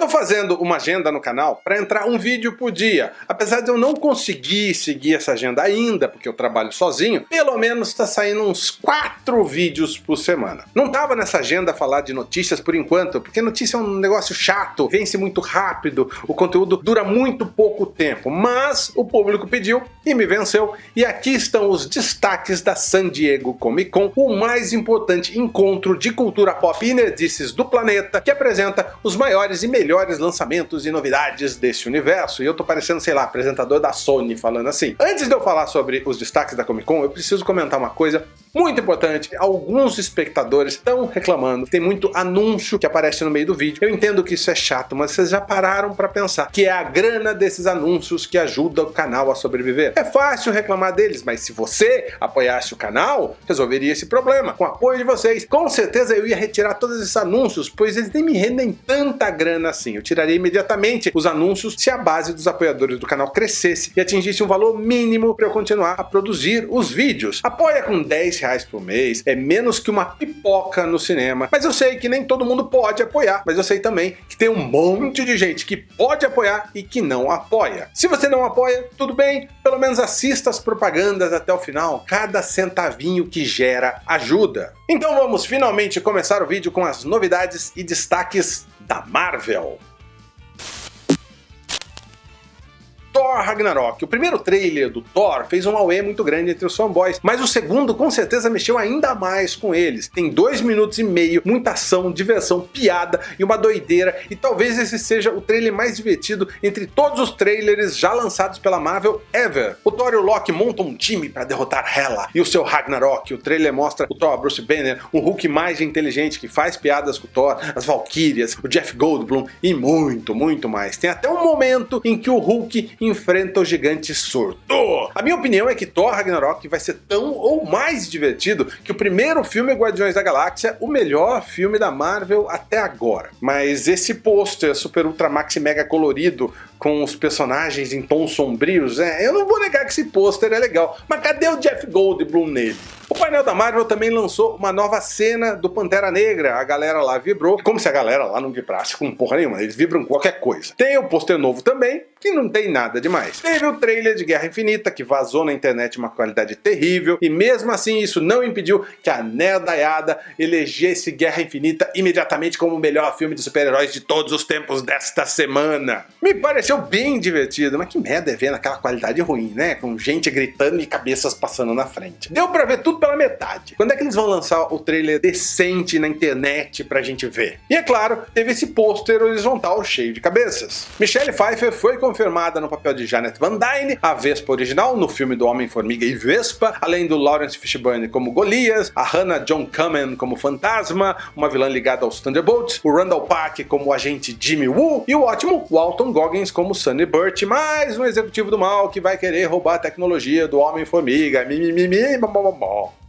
tô fazendo uma agenda no canal para entrar um vídeo por dia. Apesar de eu não conseguir seguir essa agenda ainda, porque eu trabalho sozinho, pelo menos está saindo uns 4 vídeos por semana. Não tava nessa agenda falar de notícias por enquanto, porque notícia é um negócio chato, vence muito rápido, o conteúdo dura muito pouco tempo, mas o público pediu e me venceu, e aqui estão os destaques da San Diego Comic Con, o mais importante encontro de cultura pop e nerdices do planeta, que apresenta os maiores e melhores lançamentos e novidades desse universo, e eu tô parecendo, sei lá, apresentador da Sony falando assim. Antes de eu falar sobre os destaques da Comic Con, eu preciso comentar uma coisa muito importante, alguns espectadores estão reclamando, tem muito anúncio que aparece no meio do vídeo. Eu entendo que isso é chato, mas vocês já pararam para pensar que é a grana desses anúncios que ajuda o canal a sobreviver. É fácil reclamar deles, mas se você apoiasse o canal, resolveria esse problema. Com o apoio de vocês, com certeza eu ia retirar todos esses anúncios, pois eles nem me rendem tanta grana assim. Eu tiraria imediatamente os anúncios se a base dos apoiadores do canal crescesse e atingisse um valor mínimo para eu continuar a produzir os vídeos. Apoia com 10 reais por mês, é menos que uma pipoca no cinema, mas eu sei que nem todo mundo pode apoiar, mas eu sei também que tem um monte de gente que pode apoiar e que não apoia. Se você não apoia, tudo bem, pelo menos assista as propagandas até o final, cada centavinho que gera ajuda. Então vamos finalmente começar o vídeo com as novidades e destaques da Marvel. Thor Ragnarok. O primeiro trailer do Thor fez um auê muito grande entre os fanboys, mas o segundo com certeza mexeu ainda mais com eles. Tem dois minutos e meio, muita ação, diversão, piada e uma doideira, e talvez esse seja o trailer mais divertido entre todos os trailers já lançados pela Marvel ever. O Thor e o Loki montam um time para derrotar Hela e o seu Ragnarok. O trailer mostra o Thor Bruce Banner, um Hulk mais inteligente que faz piadas com o Thor, as Valkyrias, o Jeff Goldblum e muito, muito mais. Tem até um momento em que o Hulk enfrenta o gigante surto. A minha opinião é que Thor Ragnarok vai ser tão ou mais divertido que o primeiro filme Guardiões da Galáxia, o melhor filme da Marvel até agora. Mas esse pôster super ultra maxi mega colorido com os personagens em tons sombrios, é, eu não vou negar que esse pôster é legal, mas cadê o Jeff Goldblum nele? O painel da Marvel também lançou uma nova cena do Pantera Negra, a galera lá vibrou, como se a galera lá não vibrasse com porra nenhuma, eles vibram qualquer coisa. Tem o pôster novo também, que não tem nada demais. Teve o trailer de Guerra Infinita, que vazou na internet uma qualidade terrível, e mesmo assim isso não impediu que a nerdaiada elegesse Guerra Infinita imediatamente como o melhor filme de super-heróis de todos os tempos desta semana. Me pareceu bem divertido, mas que merda é ver naquela qualidade ruim, né? Com gente gritando e cabeças passando na frente. Deu pra ver tudo pela metade. Quando é que eles vão lançar o trailer decente na internet pra gente ver? E é claro, teve esse pôster horizontal cheio de cabeças. Michelle Pfeiffer foi confirmada no papel de Janet Van Dyne, a Vespa original no filme do Homem-Formiga e Vespa, além do Lawrence Fishburne como Golias, a Hannah John Kamen como Fantasma, uma vilã ligada aos Thunderbolts, o Randall Park como o agente Jimmy Woo e o ótimo Walton Goggins como Sunny Burt, mais um executivo do mal que vai querer roubar a tecnologia do Homem-Formiga, mimimi,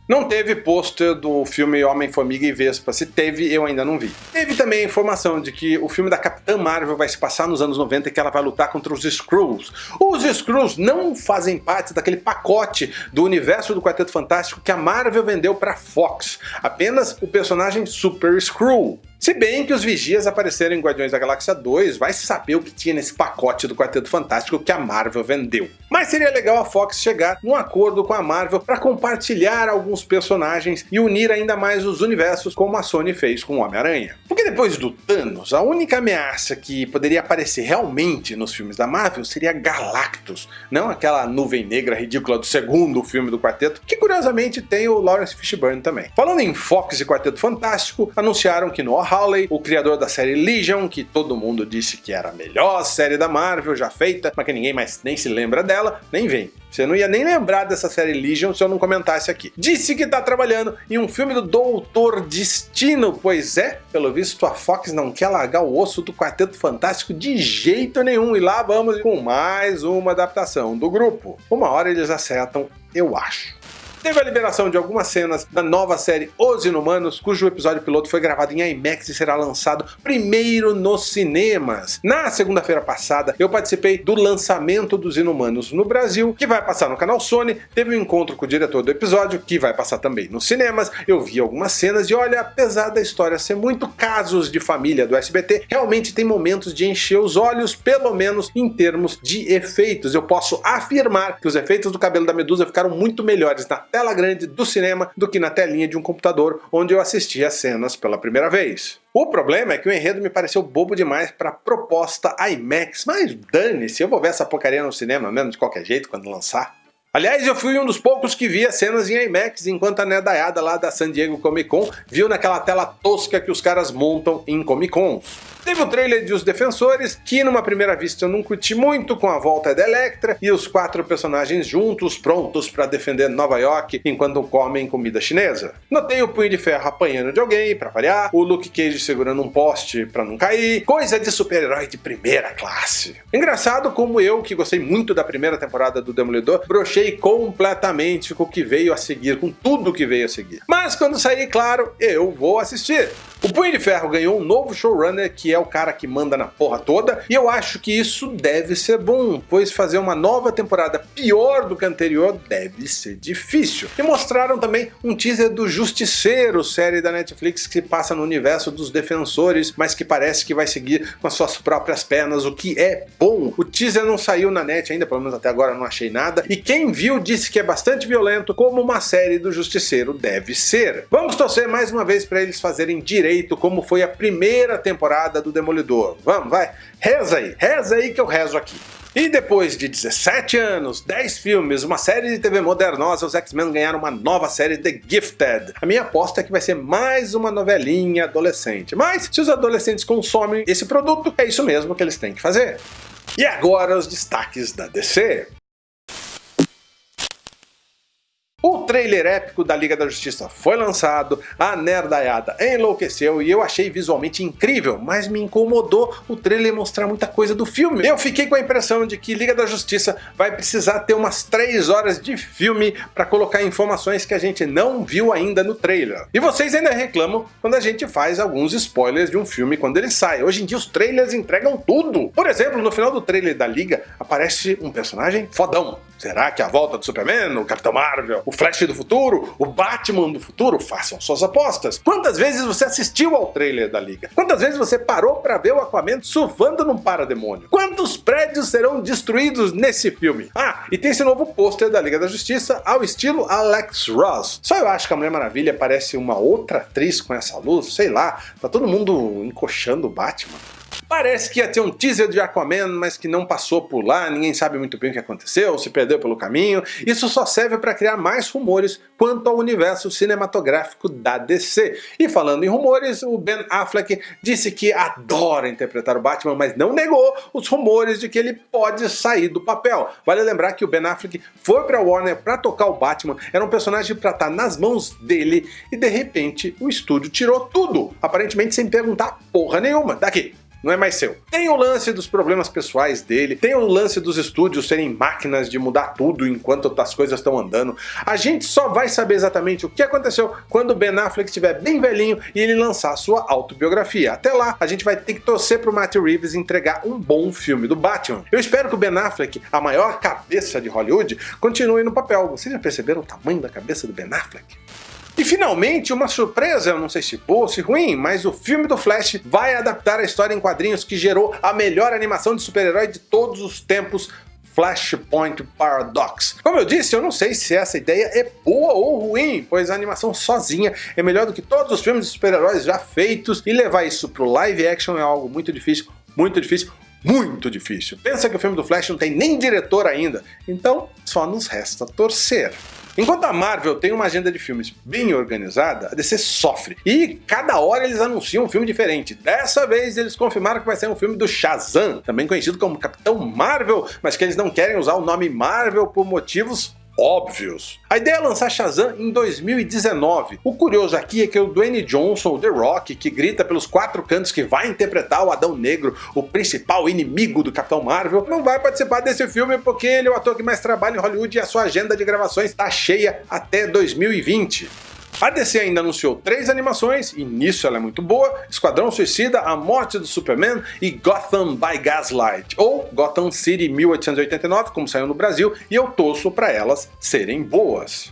não teve pôster do filme Homem-Formiga e Vespa, se teve eu ainda não vi. Teve também a informação de que o filme da Capitã Marvel vai se passar nos anos 90 e que ela vai lutar contra os Skrulls. Os Skrulls não fazem parte daquele pacote do universo do Quarteto Fantástico que a Marvel vendeu para Fox, apenas o personagem Super Skrull. Se bem que os Vigias apareceram em Guardiões da Galáxia 2, vai saber o que tinha nesse pacote do Quarteto Fantástico que a Marvel vendeu. Mas seria legal a Fox chegar num acordo com a Marvel para compartilhar alguns personagens e unir ainda mais os universos como a Sony fez com o Homem-Aranha. Porque depois do Thanos, a única ameaça que poderia aparecer realmente nos filmes da Marvel seria Galactus, não aquela nuvem negra ridícula do segundo filme do Quarteto, que curiosamente tem o Lawrence Fishburne também. Falando em Fox e Quarteto Fantástico, anunciaram que no Hawley, o criador da série Legion, que todo mundo disse que era a melhor série da Marvel já feita, mas que ninguém mais nem se lembra dela, nem vem. Você não ia nem lembrar dessa série Legion se eu não comentasse aqui. Disse que está trabalhando em um filme do Doutor Destino, pois é, pelo visto a Fox não quer largar o osso do Quarteto Fantástico de jeito nenhum, e lá vamos com mais uma adaptação do grupo. Uma hora eles acertam, eu acho. Teve a liberação de algumas cenas da nova série Os Inumanos, cujo episódio piloto foi gravado em IMAX e será lançado primeiro nos cinemas. Na segunda-feira passada, eu participei do lançamento dos Inumanos no Brasil, que vai passar no canal Sony, teve um encontro com o diretor do episódio, que vai passar também nos cinemas, eu vi algumas cenas e olha, apesar da história ser muito casos de família do SBT, realmente tem momentos de encher os olhos, pelo menos em termos de efeitos. Eu posso afirmar que os efeitos do cabelo da Medusa ficaram muito melhores na tela grande do cinema do que na telinha de um computador onde eu assisti as cenas pela primeira vez. O problema é que o enredo me pareceu bobo demais para proposta IMAX, mas dane-se, eu vou ver essa porcaria no cinema mesmo de qualquer jeito quando lançar. Aliás, eu fui um dos poucos que via cenas em IMAX, enquanto a nedaiada lá da San Diego Comic Con viu naquela tela tosca que os caras montam em Comic Cons. Teve o trailer de Os Defensores, que numa primeira vista eu não curti muito com a volta da Electra e os quatro personagens juntos, prontos para defender Nova York enquanto comem comida chinesa. Notei o Punho de Ferro apanhando de alguém, para variar, o Luke Cage segurando um poste para não cair, coisa de super-herói de primeira classe. Engraçado como eu, que gostei muito da primeira temporada do Demolidor, brochei completamente com o que veio a seguir, com tudo que veio a seguir. Mas quando sair, claro, eu vou assistir. O Punho de Ferro ganhou um novo showrunner que é o cara que manda na porra toda, e eu acho que isso deve ser bom, pois fazer uma nova temporada pior do que a anterior deve ser difícil. E mostraram também um teaser do Justiceiro, série da Netflix que passa no universo dos Defensores, mas que parece que vai seguir com as suas próprias pernas, o que é bom. O teaser não saiu na net ainda, pelo menos até agora não achei nada, e quem viu disse que é bastante violento, como uma série do Justiceiro deve ser. Vamos torcer mais uma vez para eles fazerem direito direito como foi a primeira temporada do Demolidor. Vamos, vai, reza aí, reza aí que eu rezo aqui. E depois de 17 anos, 10 filmes, uma série de TV modernosa, os X-Men ganharam uma nova série The Gifted. A minha aposta é que vai ser mais uma novelinha adolescente. Mas se os adolescentes consomem esse produto, é isso mesmo que eles têm que fazer. E agora os destaques da DC. O trailer épico da Liga da Justiça foi lançado, a nerdaiada enlouqueceu e eu achei visualmente incrível, mas me incomodou o trailer mostrar muita coisa do filme. Eu fiquei com a impressão de que Liga da Justiça vai precisar ter umas 3 horas de filme para colocar informações que a gente não viu ainda no trailer. E vocês ainda reclamam quando a gente faz alguns spoilers de um filme quando ele sai. Hoje em dia os trailers entregam tudo. Por exemplo, no final do trailer da Liga aparece um personagem fodão. Será que é a volta do Superman, o Capitão Marvel, o Flash do futuro, o Batman do futuro? Façam suas apostas. Quantas vezes você assistiu ao trailer da Liga? Quantas vezes você parou para ver o Aquaman surfando num parademônio? Quantos prédios serão destruídos nesse filme? Ah, e tem esse novo pôster da Liga da Justiça ao estilo Alex Ross. Só eu acho que a Mulher Maravilha parece uma outra atriz com essa luz, sei lá, tá todo mundo encoxando o Batman. Parece que ia ter um teaser de Aquaman, mas que não passou por lá, ninguém sabe muito bem o que aconteceu, se perdeu pelo caminho. Isso só serve para criar mais rumores quanto ao universo cinematográfico da DC. E falando em rumores, o Ben Affleck disse que adora interpretar o Batman, mas não negou os rumores de que ele pode sair do papel. Vale lembrar que o Ben Affleck foi para Warner para tocar o Batman, era um personagem para estar tá nas mãos dele, e de repente o estúdio tirou tudo, aparentemente sem perguntar porra nenhuma. Daqui, não é mais seu. Tem o lance dos problemas pessoais dele, tem o lance dos estúdios serem máquinas de mudar tudo enquanto as coisas estão andando. A gente só vai saber exatamente o que aconteceu quando Ben Affleck estiver bem velhinho e ele lançar sua autobiografia. Até lá, a gente vai ter que torcer pro Matt Reeves entregar um bom filme do Batman. Eu espero que o Ben Affleck, a maior cabeça de Hollywood, continue no papel. Vocês já perceberam o tamanho da cabeça do Ben Affleck? E finalmente, uma surpresa, eu não sei se boa ou se ruim, mas o filme do Flash vai adaptar a história em quadrinhos que gerou a melhor animação de super-herói de todos os tempos, Flashpoint Paradox. Como eu disse, eu não sei se essa ideia é boa ou ruim, pois a animação sozinha é melhor do que todos os filmes de super-heróis já feitos, e levar isso pro live action é algo muito difícil, muito difícil, muito difícil. Pensa que o filme do Flash não tem nem diretor ainda, então só nos resta torcer. Enquanto a Marvel tem uma agenda de filmes bem organizada, a DC sofre. E cada hora eles anunciam um filme diferente. Dessa vez eles confirmaram que vai ser um filme do Shazam, também conhecido como Capitão Marvel, mas que eles não querem usar o nome Marvel por motivos óbvios. A ideia é lançar Shazam em 2019. O curioso aqui é que o Dwayne Johnson, o The Rock, que grita pelos quatro cantos que vai interpretar o Adão Negro, o principal inimigo do Capitão Marvel, não vai participar desse filme porque ele é o ator que mais trabalha em Hollywood e a sua agenda de gravações está cheia até 2020. A DC ainda anunciou três animações, e nisso ela é muito boa, Esquadrão Suicida, A Morte do Superman e Gotham by Gaslight, ou Gotham City 1889, como saiu no Brasil, e eu torço para elas serem boas.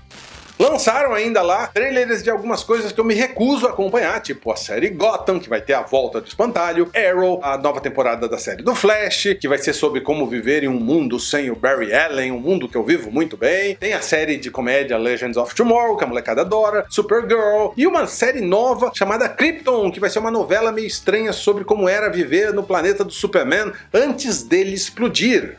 Lançaram ainda lá trailers de algumas coisas que eu me recuso a acompanhar, tipo a série Gotham, que vai ter a volta do espantalho, Arrow, a nova temporada da série do Flash, que vai ser sobre como viver em um mundo sem o Barry Allen, um mundo que eu vivo muito bem. Tem a série de comédia Legends of Tomorrow, que a molecada adora, Supergirl, e uma série nova chamada Krypton, que vai ser uma novela meio estranha sobre como era viver no planeta do Superman antes dele explodir.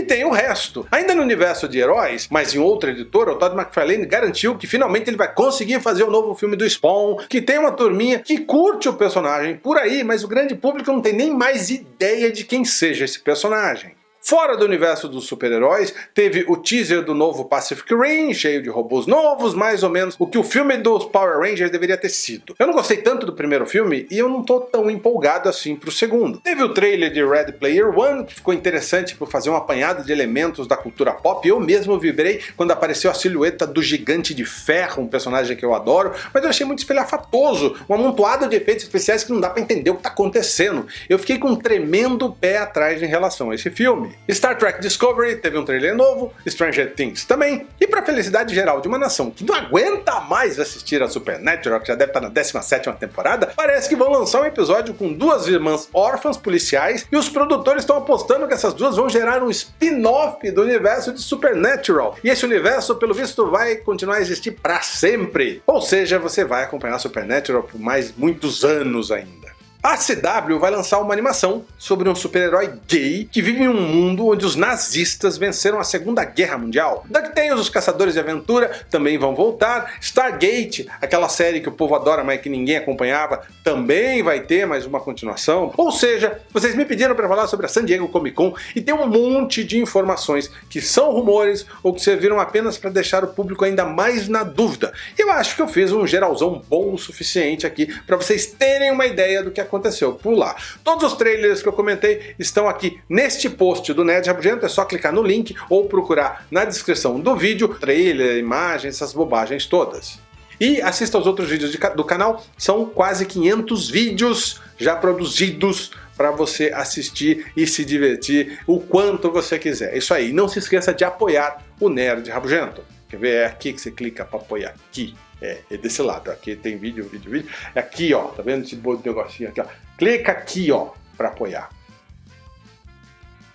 E tem o resto. Ainda no universo de heróis, mas em outra editora, o Todd McFarlane garantiu que finalmente ele vai conseguir fazer o novo filme do Spawn, que tem uma turminha que curte o personagem por aí, mas o grande público não tem nem mais ideia de quem seja esse personagem. Fora do universo dos super-heróis, teve o teaser do novo Pacific Rim, cheio de robôs novos, mais ou menos o que o filme dos Power Rangers deveria ter sido. Eu não gostei tanto do primeiro filme e eu não tô tão empolgado assim pro segundo. Teve o trailer de Red Player One, que ficou interessante por fazer um apanhado de elementos da cultura pop, eu mesmo vibrei quando apareceu a silhueta do Gigante de Ferro, um personagem que eu adoro, mas eu achei muito espelhafatoso, um amontoado de efeitos especiais que não dá pra entender o que tá acontecendo. Eu fiquei com um tremendo pé atrás em relação a esse filme. Star Trek Discovery teve um trailer novo, Stranger Things também, e para felicidade geral de uma nação que não aguenta mais assistir a Supernatural, que já deve estar na 17ª temporada, parece que vão lançar um episódio com duas irmãs órfãs policiais e os produtores estão apostando que essas duas vão gerar um spin-off do universo de Supernatural. E esse universo, pelo visto, vai continuar a existir para sempre. Ou seja, você vai acompanhar Supernatural por mais muitos anos ainda. A CW vai lançar uma animação sobre um super-herói gay que vive em um mundo onde os nazistas venceram a Segunda Guerra Mundial. DuckTales, os Caçadores de Aventura, também vão voltar. Stargate, aquela série que o povo adora, mas que ninguém acompanhava, também vai ter mais uma continuação. Ou seja, vocês me pediram para falar sobre a San Diego Comic Con e tem um monte de informações que são rumores ou que serviram apenas para deixar o público ainda mais na dúvida. Eu acho que eu fiz um geralzão bom o suficiente aqui para vocês terem uma ideia do que aconteceu por lá. Todos os trailers que eu comentei estão aqui neste post do Nerd Rabugento, é só clicar no link ou procurar na descrição do vídeo, trailer, imagens, essas bobagens todas. E assista aos outros vídeos de, do canal, são quase 500 vídeos já produzidos para você assistir e se divertir o quanto você quiser. Isso aí, não se esqueça de apoiar o Nerd Rabugento. Quer ver? É aqui que você clica para apoiar, aqui. É, é desse lado, aqui tem vídeo, vídeo, vídeo. É aqui, ó, tá vendo esse negocinho aqui, ó. Clica aqui, ó, para apoiar.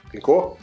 Clicou?